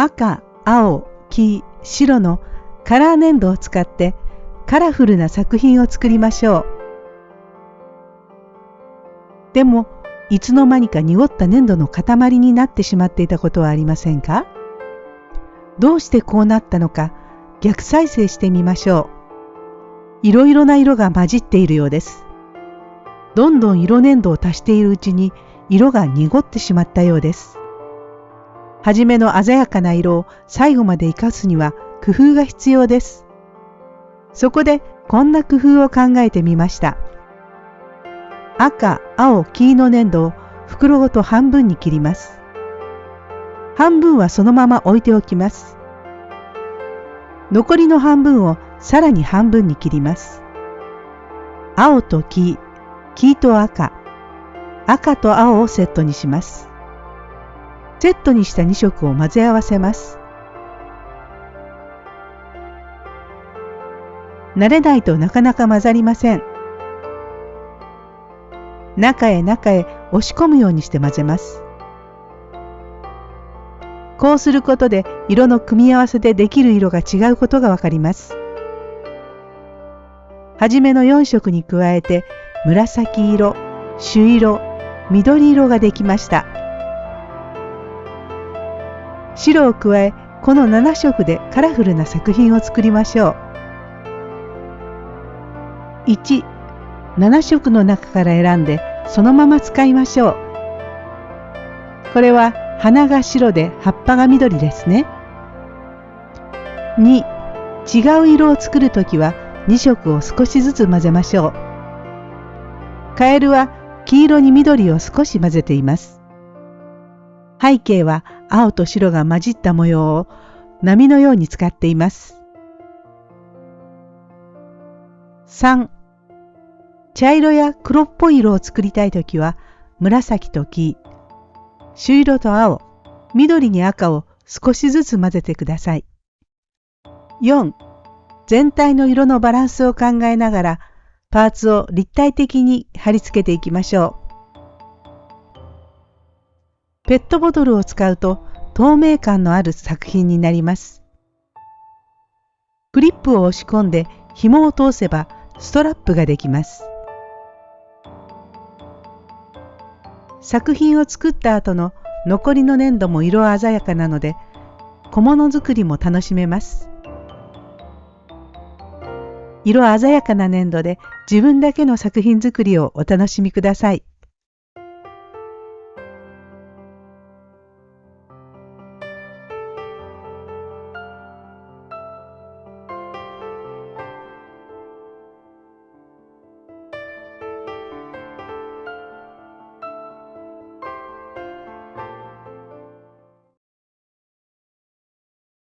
赤、青、黄、白のカラー粘土を使ってカラフルな作品を作りましょう。でも、いつの間にか濁った粘土の塊になってしまっていたことはありませんか？どうしてこうなったのか逆再生してみましょう。いろいろな色が混じっているようです。どんどん色粘土を足しているうちに色が濁ってしまったようです。はじめの鮮やかな色を最後まで生かすには工夫が必要です。そこでこんな工夫を考えてみました。赤、青、黄の粘土を袋ごと半分に切ります。半分はそのまま置いておきます。残りの半分をさらに半分に切ります。青と黄、黄と赤、赤と青をセットにします。セットにした2色を混ぜ合わせます。慣れないとなかなか混ざりません。中へ中へ押し込むようにして混ぜます。こうすることで色の組み合わせでできる色が違うことがわかります。はじめの4色に加えて紫色、朱色、緑色ができました。白を加えこの7色でカラフルな作品を作りましょう。1、7色の中から選んでそのまま使いましょう。これは花が白で葉っぱが緑ですね。2、違う色を作るときは2色を少しずつ混ぜましょう。カエルは黄色に緑を少し混ぜています。背景は青と白が混じった模様を波のように使っています。3茶色や黒っぽい色を作りたいときは紫と黄、朱色と青、緑に赤を少しずつ混ぜてください。4. 全体の色のバランスを考えながらパーツを立体的に貼り付けていきましょう。ペットボトルを使うと透明感のある作品になります。クリップを押し込んで紐を通せばストラップができます。作品を作った後の残りの粘土も色鮮やかなので小物作りも楽しめます。色鮮やかな粘土で自分だけの作品作りをお楽しみください。